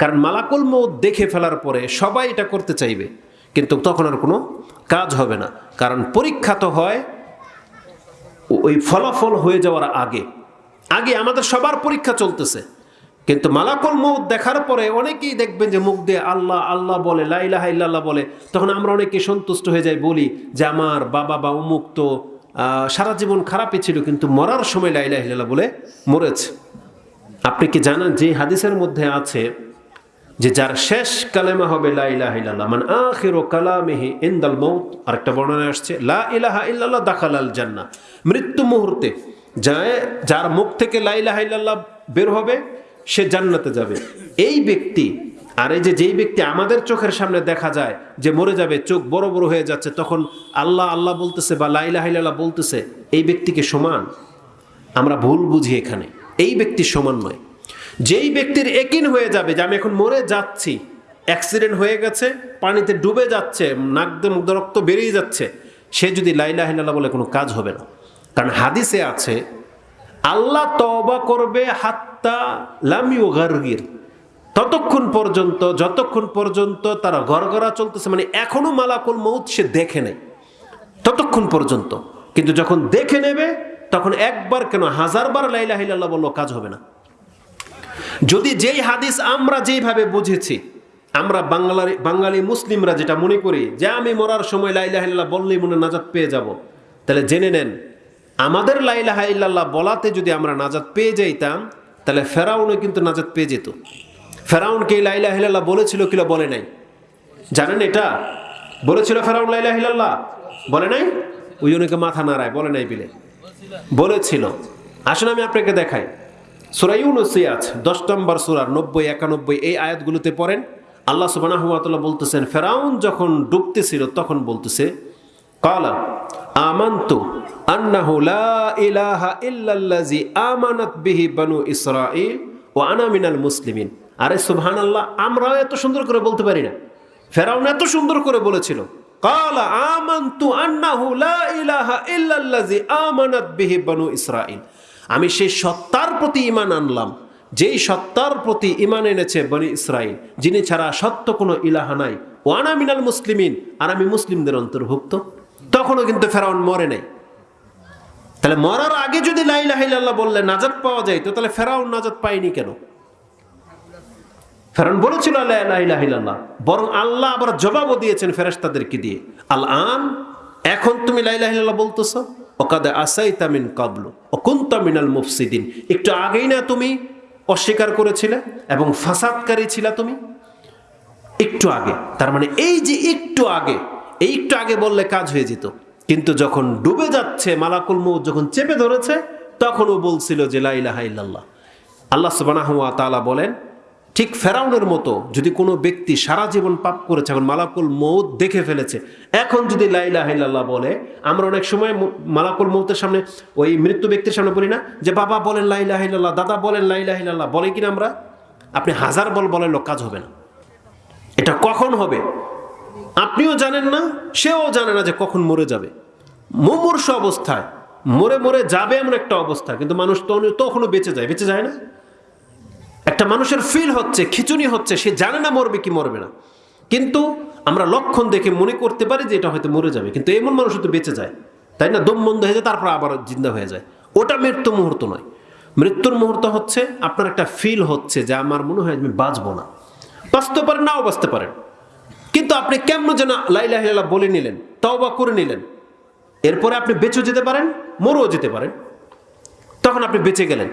কারণ মালাকুল মৌত দেখে ফেলার পরে সবাই এটা করতে চাইবে, কিন্তু তখন আর কোনো কাজ হবে না। কারণ পরীক্ষা তো হয় ওই ফলাফল হয়ে যাওয়ার আগে। আগে আমাদের সবার পরীক্ষা চলতেছে। কিন্তু মালাকুল মৌত দেখার পরে অনেকেই দেখবেন যে মুখ দিয়ে আল্লাহ আল্লাহ বলে লাইলাহা ইল্লাল্লাহ বলে। তখন আমরা অনেকে সন্তুষ্ট হয়ে যাই, বলি যে আমার বাবা বা উমুক তো সারা জীবন খারাপই ছিল, কিন্তু মরার সময় লাইলাহ ইল্লাল্লাহ বলে মরেছে। আপনি কি জানেন যে হাদিসের মধ্যে আছে যে যার শেষ কালেমা হবে মানে আরেকটা বর্ণনা আসছে, লা দাখালাল জান্নাহ। মৃত্যু মুহূর্তে যার মুখ থেকে লা ইলাহা বের হবে, সে জান্নাতে যাবে। এই ব্যক্তি, আর এই যে যেই ব্যক্তি আমাদের চোখের সামনে দেখা যায়, যে মরে যাবে, চোখ বড় বড় হয়ে যাচ্ছে, তখন আল্লাহ আল্লাহ বলতেছে বা লা ইলাহা ইল্লাল্লাহ বলতেছে, এই ব্যক্তিকে সমান। আমরা ভুল বুঝি এখানে। এই ব্যক্তি সমান নয়। যেই ব্যক্তির একিন হয়ে যাবে যে আমি এখন মরে যাচ্ছি অ্যাক্সিডেন্ট হয়ে গেছে, পানিতে ডুবে যাচ্ছে নাক দিয়ে মুখ রক্ত বেরিয়ে যাচ্ছে, সে যদি লাইলা হিল্লাহ বলে কোনো কাজ হবে না। কারণ হাদিসে আছে, আল্লাহ তবা করবে হাত্তা লামিও গার্গির ততক্ষণ পর্যন্ত, যতক্ষণ পর্যন্ত তারা গড়গড়া চলতেছে মানে এখনও মালাকুল মৌত সে দেখে নেয় ততক্ষণ পর্যন্ত। কিন্তু যখন দেখে নেবে, তখন একবার কেন হাজারবার লাইলা হিল্লাহ বলল কাজ হবে না। যদি যেই হাদিস আমরা যেইভাবে বুঝেছি, আমরা বাংলার বাঙালি মুসলিমরা যেটা মনে করি, যে আমি মরার সময় লাইলাহ ইল্লাহ বললেই মনে নাজাত পেয়ে যাব, তাহলে জেনে নেন, আমাদের লাইলাহ ইল্লাল্লাহ বলাতে যদি আমরা নাজাত পেয়ে যাইতাম, তাহলে ফেরাউনও কিন্তু নাজাত পেয়ে যেত। ফেরাউনকে এই লাইলাহ ইল্লাল্লাহ বলেছিল কিনা বলে নাই। জানেন এটা? বলেছিল ফেরাউন লাইলাহ ইল্লাল্লাহ? বলে নাই? ওই জনকে মাথা নাড়ায়, বলে নাই বিলে বলেছিল। আসলে আমি আপনাকে দেখাই। সুরা ইউনুসে আছে দশ নম্বর সুরার নব্বই, একানব্বই, এই আয়াতগুলোতে পড়েন। আল্লাহ সুবাহ বলতেছেন, ফেরাউন যখন ডুবতেছিল, তখন বলতেছে, কালা, আমান্তু আন্নাহু লা ইলাহা ইল্লাল্লাজি আমানাত বিহি বানু ইসরাঈল ও আনা মুসলিমিন। আরে সুবহানাল্লাহ, আমরাও এত সুন্দর করে বলতে পারি না। ফেরাউন এত সুন্দর করে বলেছিল, কালা, আমান্তু আন্নাহু লা ইলাহা ইল্লাল্লাজি আমানাত বিহি বানু ইসরাঈল। আমি সেই সত্তার প্রতি ইমান আনলাম। যেই সত্তার প্রতি ইমান এনেছে বনি ইসরাইল, যিনি ছাড়া সত্য কোনো ইলাহা নাই। ওয়ানা মিনাল মুসলিমিন, আর আমি মুসলিমদের অন্তর্ভুক্ত। তখনও কিন্তু ফেরাউন মরে নাই। তাহলে মরার আগে যদি লাইলাহিল্লাহ বললে নাজাত পাওয়া যায়, তো তাহলে ফেরাউন নাজাত পায়নি কেন? ফেরাউন বলেছিল লাইলাহিল্লাহ বরং আল্লাহ আবার জবাবও দিয়েছেন ফেরেশতাদেরকে দিয়ে। আল আন এখন তুমি লাইলাহিল্লাহ বলতেছো? ওকাদে আসাই তামিন কাবলু, ও কুন্তামিনাল মুফসিদিন। একটু আগেই না তুমি অস্বীকার করেছিলে এবং ফাসাদকারী ছিলা তুমি? একটু আগে, তার মানে এই যে একটু আগে, এই একটু আগে বললে কাজ হয়ে যেত। কিন্তু যখন ডুবে যাচ্ছে মালাকুল মৌ যখন চেপে ধরেছে, তখন ও বলছিল যে লাইলাহা ইল্লাল্লাহ। আল্লাহ সুবাহ তালা বলেন ঠিক ফেরাউনের মতো যদি কোনো ব্যক্তি সারা জীবন পাপ করেছে, এখন মালাকুল মৌত দেখে ফেলেছে, এখন যদি লাইলা হাইল্লাহ বলে, আমরা অনেক সময় মালাকুল মৌতের সামনে ওই মৃত্যু ব্যক্তির সামনে বলি না যে, বাবা বলেন লাইলা হাইল্লাহ দাদা বলেন লাইলা হাইল্লাহ বলে কিনা আমরা? আপনি হাজার বল বলেন লোক, কাজ হবে না। এটা কখন হবে? আপনিও জানেন না, সেও জানে না যে কখন মরে যাবে। মুমূর্ষ অবস্থায়, মরে মরে যাবে এমন একটা অবস্থা, কিন্তু মানুষ তখনও বেঁচে যায় বেঁচে যায় না? একটা মানুষের ফিল হচ্ছে, খিচুনি হচ্ছে, সে জানে না মরবে কি মরবে না। কিন্তু আমরা লক্ষণ দেখে মনে করতে পারি যে এটা হয়তো মরে যাবে। কিন্তু এমন মানুষ তো বেঁচে যায়, তাই না? দম বন্ধ হয়ে যায়, তারপর আবার জিন্দা হয়ে যায়। ওটা মৃত্যু মুহূর্ত নয়। মৃত্যুর মুহূর্ত হচ্ছে আপনার একটা ফিল হচ্ছে যে আমার মনে হয় আমি বাঁচবো না। বাঁচতে পারেন নাও বাঁচতে পারেন কিন্তু আপনি কেমন যেন লাইলাহ বলে নিলেন তাও বা করে নিলেন। এরপরে আপনি বেঁচেও যেতে পারেন, মরেও যেতে পারেন। তখন আপনি বেঁচে গেলেন।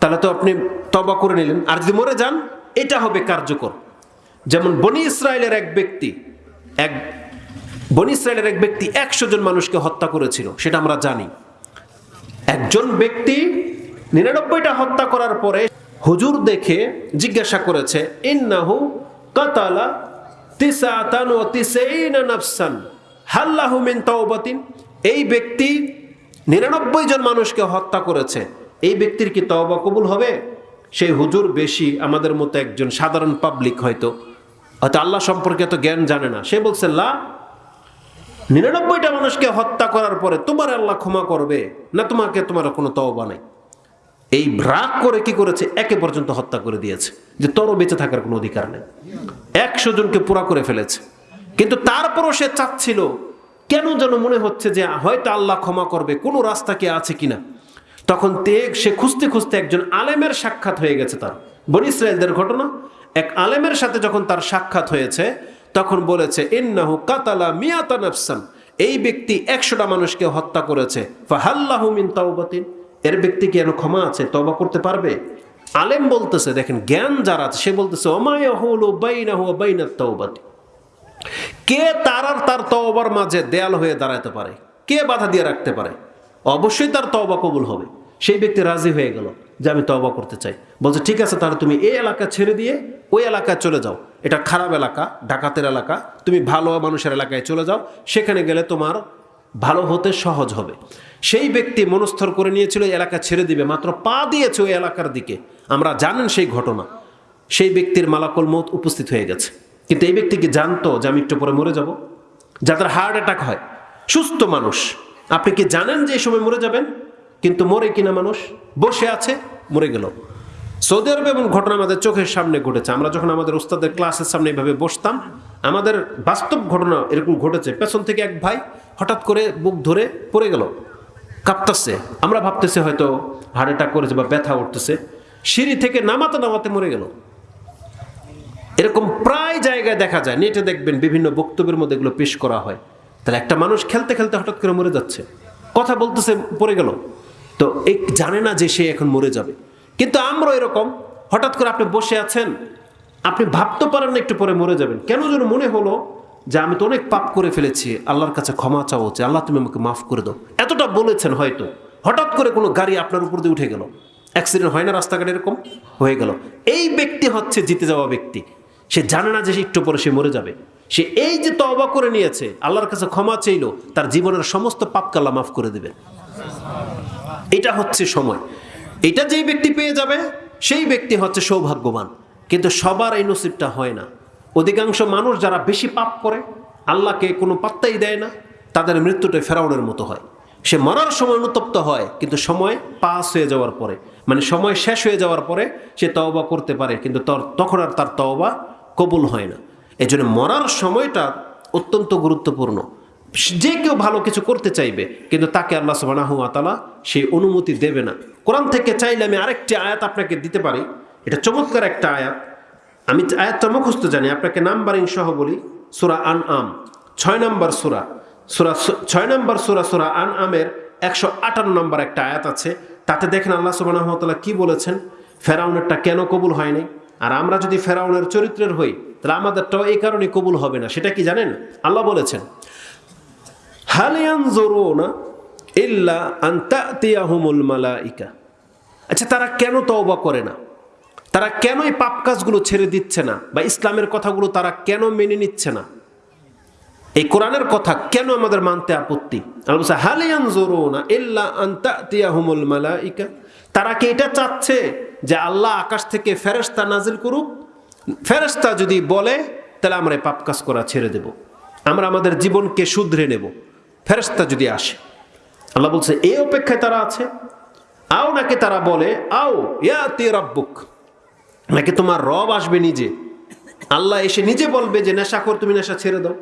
তাহলে তো আপনি তবা করে নিলেন। আর যদি মরে যান, এটা হবে কার্যকর। যেমন বনি ইসরায়েলের এক ব্যক্তি, এক বনি ইসরায়েলের এক ব্যক্তি একশো জন মানুষকে হত্যা করেছিল, সেটা আমরা জানি। একজন ব্যক্তি নিরানব্বইটা হত্যা করার পরে হুজুর দেখে জিজ্ঞাসা করেছে, ইন্নাহু কাতালা ও এই ব্যক্তি নিরানব্বই জন মানুষকে হত্যা করেছে। এই ব্যক্তির কি তওবা কবুল হবে? সেই হুজুর বেশি আমাদের মতো একজন সাধারণ পাবলিক হয়তো। হয়তো আল্লাহ সম্পর্কে এত জ্ঞান জানে না। সে বলছে, লা, নিরানব্বইটা মানুষকে হত্যা করার পরে তোমার আল্লাহ ক্ষমা করবে, না তোমাকে, তোমার কোনো তওবা নাই? এই রাগ করে কি করেছে? একে পর্যন্ত হত্যা করে দিয়েছে। যে তোরও বেঁচে থাকার কোনো অধিকার নেই। একশো জনকে পুরা করে ফেলেছে। কিন্তু তারপরও সে চাচ্ছিল, কেন যেন মনে হচ্ছে যে হয়তো আল্লাহ ক্ষমা করবে, কোনো রাস্তা কি আছে কিনা? তখন তেগ, সে খুঁজতে খুঁজতে একজন আলেমের সাক্ষাৎ হয়ে গেছে তার। বনি ইসরায়েলদের ঘটনা? এক আলেমের সাথে যখন তার সাক্ষাৎ হয়েছে, তখন বলেছে, ইন্নাহু কাতালা মিয়াতা নাফসান। এই ব্যক্তি একশোটা মানুষকে হত্যা করেছে। ফাহাল্লাহু মিন তাওবাতিন। এর ব্যক্তি কি এর ক্ষমা আছে তবা করতে পারবে? আলেম বলতেছে, দেখেন, জ্ঞান যারা আছে, সে বলতেছে কে তার আর তার তওবার মাঝে দেয়াল হয়ে দাঁড়াতে পারে? কে বাধা দিয়ে রাখতে পারে? অবশ্যই তার তওবা কবুল হবে। সেই ব্যক্তি রাজি হয়ে গেল যে আমি তবা করতে চাই। বলছে, ঠিক আছে, তাহলে তুমি এই এলাকা ছেড়ে দিয়ে ওই এলাকায় চলে যাও। এটা খারাপ এলাকা, ডাকাতের এলাকা। তুমি ভালো মানুষের এলাকায় চলে যাও। সেখানে গেলে তোমার ভালো হতে সহজ হবে। সেই ব্যক্তি মনস্থর করে নিয়েছিল এলাকা ছেড়ে দিবে। মাত্র পা দিয়েছে ওই এলাকার দিকে। আমরা জানেন সেই ঘটনা। সেই ব্যক্তির মালাকল মত উপস্থিত হয়ে গেছে। কিন্তু এই ব্যক্তি কি জানতো যে আমি একটু পরে মরে যাব? যাদের হার্ট অ্যাটাক হয়। সুস্থ মানুষ। আপনি কি জানেন যে এই সময় মরে যাবেন? কিন্তু মরে কিনা মানুষ? বসে আছে, মরে গেল। সৌদি আরবে এবং ঘটনা আমাদের চোখের সামনে ঘটেছে। আমরা যখন আমাদের উস্তাদের ক্লাসের সামনে এভাবে বসতাম, আমাদের বাস্তব ঘটনা এরকম ঘটেছে। পেছন থেকে এক ভাই হঠাৎ করে বুক ধরে পড়ে গেল, কাঁপতাছে। আমরা ভাবতেছি হয়তো হার্ট অ্যাটাক করেছে বা ব্যথা উঠতেছে সিঁড়ি থেকে নামাতে নামাতে মরে গেল। এরকম প্রায় জায়গায় দেখা যায়, নেটে দেখবেন বিভিন্ন বক্তব্যের মধ্যে এগুলো পেশ করা হয়। তাহলে একটা মানুষ খেলতে খেলতে হঠাৎ করে মরে যাচ্ছে। কথা বলতেছে, পড়ে গেল। তো এক জানে না যে সে এখন মরে যাবে। কিন্তু আমরা এরকম, হঠাৎ করে আপনি বসে আছেন, আপনি ভাবতে পারেন না একটু পরে মরে যাবেন। কেন যেন মনে হলো যে আমি তো অনেক পাপ করে ফেলেছি, আল্লাহর কাছে ক্ষমা চাওয়া উচিত, আল্লাহ তুমি আমাকে মাফ করে দাও। এতটা বলেছেন হয়তো, হঠাৎ করে কোনো গাড়ি আপনার উপর দিয়ে উঠে গেল। অ্যাক্সিডেন্ট হয় না রাস্তাঘাটে এরকম? হয়ে গেল। এই ব্যক্তি হচ্ছে জিতে যাওয়া ব্যক্তি। সে জানে না যে সে একটু পরে সে মরে যাবে। সে এই যে তবা করে নিয়েছে, আল্লাহর কাছে ক্ষমা চাইল, তার জীবনের সমস্ত পাপকাল্লা মাফ করে দেবে এটা হচ্ছে সময়। এটা যেই ব্যক্তি পেয়ে যাবে, সেই ব্যক্তি হচ্ছে সৌভাগ্যবান। কিন্তু সবার এই নসিবটা হয় না। অধিকাংশ মানুষ যারা বেশি পাপ করে, আল্লাহকে কোনো পাত্তাই দেয় না, তাদের মৃত্যুটা ফেরাউনের মতো হয়। সে মরার সময় অনুতপ্ত হয়, কিন্তু সময় পাস হয়ে যাওয়ার পরে মানে সময় শেষ হয়ে যাওয়ার পরে সে তওবা করতে পারে, কিন্তু তখন আর তার তওবা কবুল হয় না। এই মরার সময়টা অত্যন্ত গুরুত্বপূর্ণ। যে কেউ ভালো কিছু করতে চাইবে, কিন্তু তাকে আল্লাহ সুবাহ তালা সেই অনুমতি দেবে না। কোরআন থেকে চাইলে আমি আরেকটি আয়াত আপনাকে দিতে পারি। এটা চমৎকার একটা আয়াত। আমি আয়াতটা মুখস্থ জানি, আপনাকে নাম্বারিং সহ বলি, সুরা আন আম ছয় নম্বর সুরা। সুরা ছয় নম্বর সুরা সুরা আন আমের একশো আটান্ন নম্বর একটা আয়াত আছে। তাতে দেখেন আল্লাহ সুবাহ কি বলেছেন? ফেরাউনেরটা কেন কবুল হয়নি? আর আমরা যদি ফেরাউনের চরিত্রের হই, তাহলে আমাদেরটাও এই কারণে কবুল হবে না। সেটা কি জানেন? আল্লাহ বলেছেন হালিয়ানজুরুনা ইল্লা আন তাতিয়াহুমুল মালাইকা আচ্ছা তারা কেন তওবা করে না? তারা কেন এই পাপ কাজগুলো ছেড়ে দিচ্ছে না? বা ইসলামের কথাগুলো তারা কেন মেনে নিচ্ছে না? এই কোরআনের কথা কেন আমাদের মানতে আপত্তি? আল্লাহ বলছে, হালিয়ানজুরুনা ইল্লা আন তাতিয়াহুমুল মালাইকা? তারা কি এটা চাচ্ছে যে আল্লাহ আকাশ থেকে ফেরেশতা নাজিল করুক? ফেরেশতা যদি বলে তাহলে আমরা পাপ কাজ করা ছেড়ে দেব। আমরা আমাদের জীবনকে শুধরে নেব। ফেরেশতা যদি আসে, আল্লাহ বলছে এই অপেক্ষায় তারা আছে? আও নাকি তারা বলে, আও, ইয়াতি রাব্বুক। নাকি তোমার রব আসবে নিজে? আল্লাহ এসে নিজে বলবে যে, নেশা কর, তুমি নেশা ছেড়ে দাও।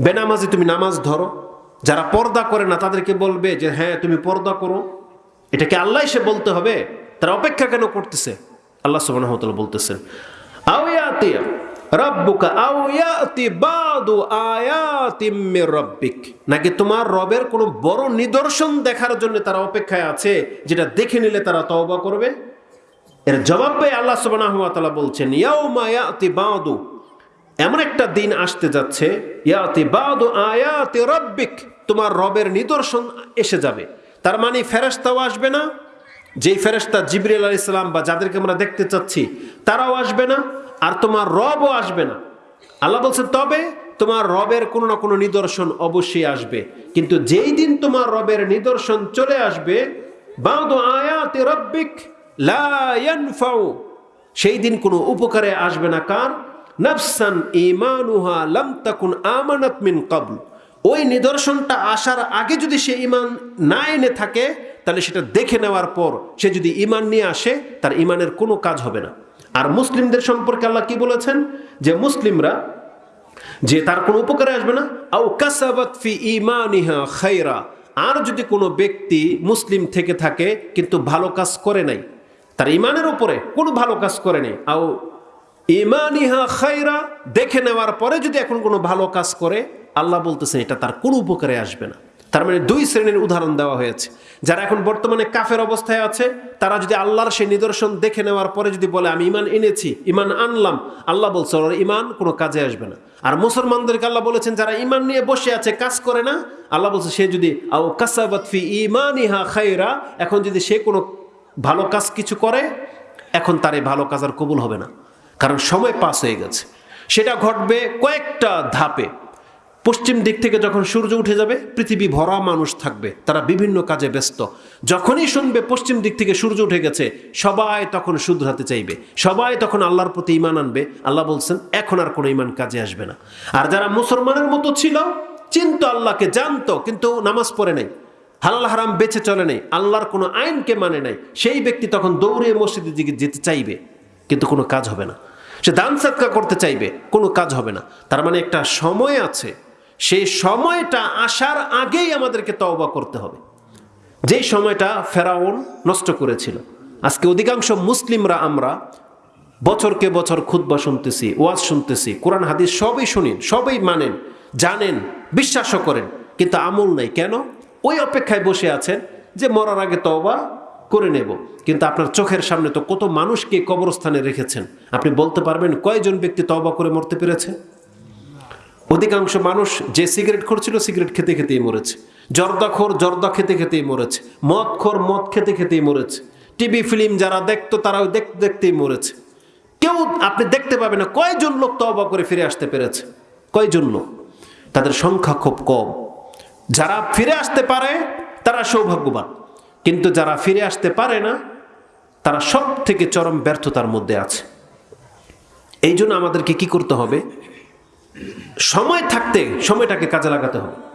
বেনামাজি তুমি নামাজ ধরো। যারা পর্দা করে না, তাদেরকে বলবে যে হ্যাঁ তুমি পর্দা করো। এটাকে আল্লাহ এসে বলতে হবে। তারা অপেক্ষা কেন করতেছে? আল্লাহ তাআলা বলতেছেন আও ইয়াতি রাব্বুকা রাব্বিক। নাকি তোমার রবের কোনো বড় নিদর্শন দেখার জন্য তারা অপেক্ষায় আছে, যেটা দেখে নিলে তারা তওবা করবে? এর জবাব পেয়ে আল্লাহ সুবহানাহু ওয়া তাআলা বলছেন, ইয়াউমা ইয়াতি বাদু। এমন একটা দিন আসতে যাচ্ছে, ইয়াতি রাব্বিক। তোমার রবের নিদর্শন এসে যাবে। তার মানে ফেরেশতাও আসবে না যেই ফেরেশতা জিবরিল আলাইহিস সালাম বা যাদেরকে আমরা দেখতে চাচ্ছি, তারাও আসবে না আর তোমার রবও আসবে না। আল্লাহ বলছে তবে তোমার রবের কোনো না কোনো নিদর্শন অবশ্যই আসবে। কিন্তু যেই দিন তোমার রবের নিদর্শন চলে আসবে সেই দিন কোনো উপকারে আসবে না। কার? নাফসান ইমানুহা লাম আমানাত মিন কাবল। ওই নিদর্শনটা আসার আগে যদি সে ইমান না এনে থাকে তাহলে সেটা দেখে নেওয়ার পর সে যদি ইমান নিয়ে আসে, তার ইমানের কোনো কাজ হবে না। আর মুসলিমদের সম্পর্কে আল্লাহ কি বলেছেন? যে মুসলিমরা, যে তার কোনো উপকারে আসবে না, আও কাসাবাত ফি ইমানিহা খাইরা আর যদি কোনো ব্যক্তি মুসলিম থেকে থাকে, কিন্তু ভালো কাজ করে নাই, তার ইমানের উপরে কোনো ভালো কাজ করে নেই, আও ইমানিহা খাইরা দেখে নেওয়ার পরে যদি এখন কোনো ভালো কাজ করে, আল্লাহ বলতেছে এটা তার কোনো উপকারে আসবে না। তার মানে দুই শ্রেণির উদাহরণ দেওয়া হয়েছে। যারা এখন বর্তমানে কাফের অবস্থায় আছে, তারা যদি আল্লাহর সেই নিদর্শন দেখে নেওয়ার পরে যদি বলে, আমি ইমান এনেছি ইমান আনলাম আল্লাহ বলছে, ওর ইমান কোনো কাজে আসবে না। আর মুসলমানদেরকে আল্লাহ বলেছেন, যারা ইমান নিয়ে বসে আছে, কাজ করে না আল্লাহ বলছে, সে যদি আও কাসাবাত ফি ইমানিহা খাইরা এখন যদি সে কোনো ভালো কাজ কিছু করে, এখন তার এই ভালো কাজ আর কবুল হবে না। কারণ সময় পাস হয়ে গেছে। সেটা ঘটবে কয়েকটা ধাপে। পশ্চিম দিক থেকে যখন সূর্য উঠে যাবে, পৃথিবী ভরা মানুষ থাকবে, তারা বিভিন্ন কাজে ব্যস্ত। যখনই শুনবে পশ্চিম দিক থেকে সূর্য উঠে গেছে, সবাই তখন শুধরাতে চাইবে। সবাই তখন আল্লাহর প্রতি ইমান আনবে। আল্লাহ বলছেন, এখন আর কোনো ইমান কাজে আসবে না। আর যারা মুসলমানের মতো ছিল, চিন্ত আল্লাহকে, জানতো, কিন্তু নামাজ পড়ে নাই। হালাল হারাম বেঁচে চলে নাই। আল্লাহর কোনো আইনকে মানে নাই। সেই ব্যক্তি তখন দৌড়ে মসজিদের দিকে যেতে চাইবে, কিন্তু কোনো কাজ হবে না। সে দান সাদকা করতে চাইবে, কোনো কাজ হবে না। তার মানে একটা সময় আছে। সেই সময়টা আসার আগেই আমাদেরকে তওবা করতে হবে। যেই সময়টা ফেরাউন নষ্ট করেছিল। আজকে অধিকাংশ মুসলিমরা আমরা বছরকে বছর খুতবা শুনতেছি, ওয়াজ শুনতেছি, কোরআন, হাদিস সবই শুনেন, সবই মানেন, জানেন, বিশ্বাসও করেন, কিন্তু আমল নাই। কেন? ওই অপেক্ষায় বসে আছেন যে মরার আগে তওবা করে নেব। কিন্তু আপনার চোখের সামনে তো কত মানুষকে কবরস্থানে রেখেছেন। আপনি বলতে পারবেন কয়জন ব্যক্তি তওবা করে মরতে পেরেছে? অধিকাংশ মানুষ যে সিগারেট খোরছিল সিগারেট খেতে খেতেই মরেছে। জর্দাখোর জর্দা খেতে খেতেই মরেছে। মদখোর মদ খেতে খেতেই মরেছে। টিভি, ফিল্ম যারা দেখতো তারাও দেখতে দেখতেই মরেছে। কেউ আপনি দেখতে পাবেন না, কয়জন লোক তবা করে ফিরে আসতে পেরেছে? কয়জন লোক? তাদের সংখ্যা খুব কম। যারা ফিরে আসতে পারে, তারা সৌভাগ্যবান। কিন্তু যারা ফিরে আসতে পারে না, তারা সব থেকে চরম ব্যর্থতার মধ্যে আছে। এই জন্য আমাদেরকে কি করতে হবে? সময় থাকতে সময়টাকে কাজে লাগাতে হবে।